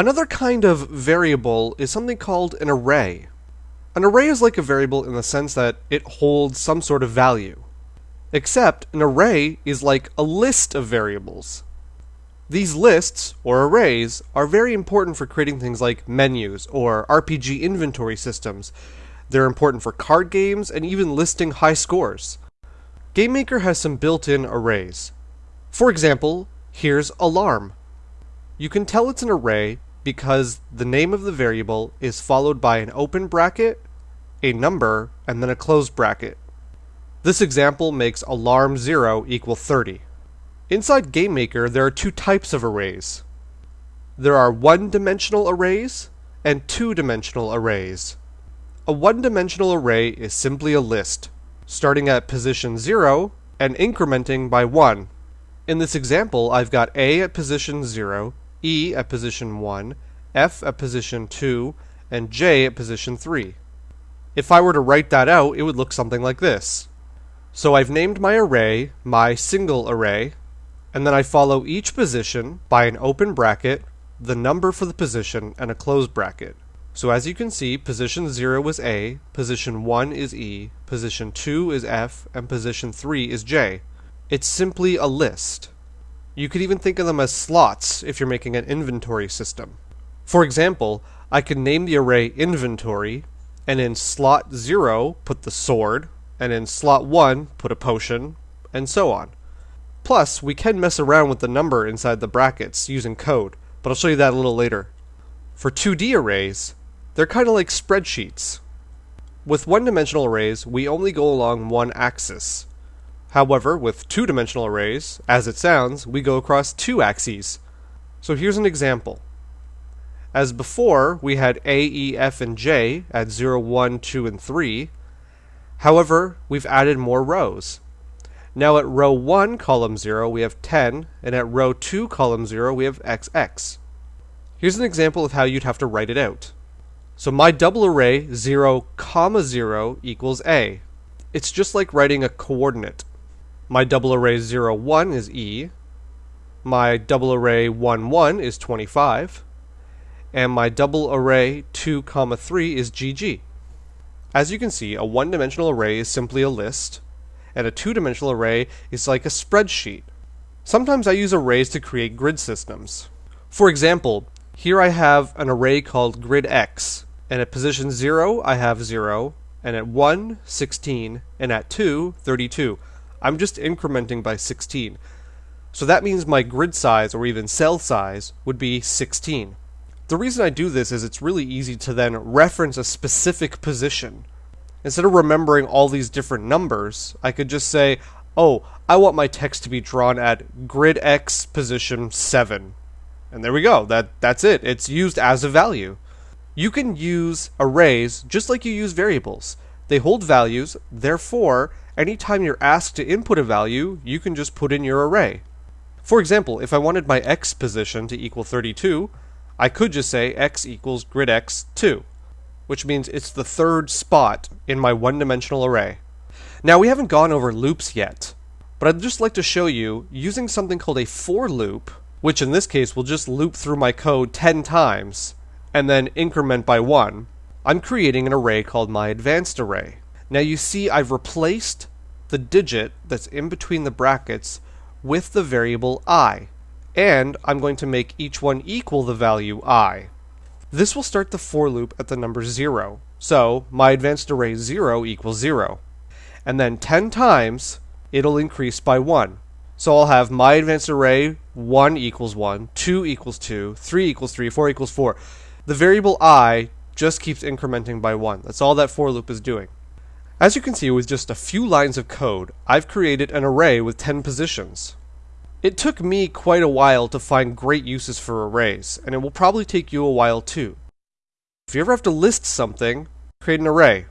Another kind of variable is something called an array. An array is like a variable in the sense that it holds some sort of value. Except an array is like a list of variables. These lists, or arrays, are very important for creating things like menus or RPG inventory systems. They're important for card games and even listing high scores. GameMaker has some built-in arrays. For example, here's alarm. You can tell it's an array because the name of the variable is followed by an open bracket, a number, and then a closed bracket. This example makes alarm 0 equal 30. Inside GameMaker, there are two types of arrays. There are one-dimensional arrays and two-dimensional arrays. A one-dimensional array is simply a list, starting at position 0 and incrementing by 1. In this example, I've got A at position 0, E at position 1, F at position 2, and J at position 3. If I were to write that out, it would look something like this. So I've named my array my single array, and then I follow each position by an open bracket, the number for the position, and a closed bracket. So as you can see, position 0 is A, position 1 is E, position 2 is F, and position 3 is J. It's simply a list. You could even think of them as slots if you're making an inventory system. For example, I could name the array inventory, and in slot 0 put the sword, and in slot 1 put a potion, and so on. Plus, we can mess around with the number inside the brackets using code, but I'll show you that a little later. For 2D arrays, they're kind of like spreadsheets. With one-dimensional arrays, we only go along one axis. However, with two-dimensional arrays, as it sounds, we go across two axes. So here's an example. As before, we had A, E, F, and J at 0, 1, 2, and 3. However, we've added more rows. Now at row 1, column 0, we have 10, and at row 2, column 0, we have XX. Here's an example of how you'd have to write it out. So my double array 0, comma 0 equals A. It's just like writing a coordinate. My double array 0, 1 is E. My double array 1, 1 is 25. And my double array 2, comma 3 is GG. As you can see, a one-dimensional array is simply a list, and a two-dimensional array is like a spreadsheet. Sometimes I use arrays to create grid systems. For example, here I have an array called grid X, and at position 0 I have 0, and at 1, 16, and at 2, 32. I'm just incrementing by 16. So that means my grid size, or even cell size, would be 16. The reason I do this is it's really easy to then reference a specific position. Instead of remembering all these different numbers, I could just say, oh, I want my text to be drawn at grid X position 7. And there we go. That that's it. It's used as a value. You can use arrays just like you use variables. They hold values, therefore, anytime you're asked to input a value, you can just put in your array. For example, if I wanted my x position to equal 32, I could just say x equals grid x 2, which means it's the third spot in my one-dimensional array. Now we haven't gone over loops yet, but I'd just like to show you using something called a for loop, which in this case will just loop through my code 10 times, and then increment by 1. I'm creating an array called my advanced array. Now you see I've replaced the digit that's in between the brackets with the variable i and I'm going to make each one equal the value i. This will start the for loop at the number 0. So my advanced array 0 equals 0. And then 10 times, it'll increase by 1. So I'll have my advanced array 1 equals 1, 2 equals 2, 3 equals 3, 4 equals 4. The variable i just keeps incrementing by 1. That's all that for loop is doing. As you can see with just a few lines of code, I've created an array with 10 positions. It took me quite a while to find great uses for arrays, and it will probably take you a while too. If you ever have to list something, create an array.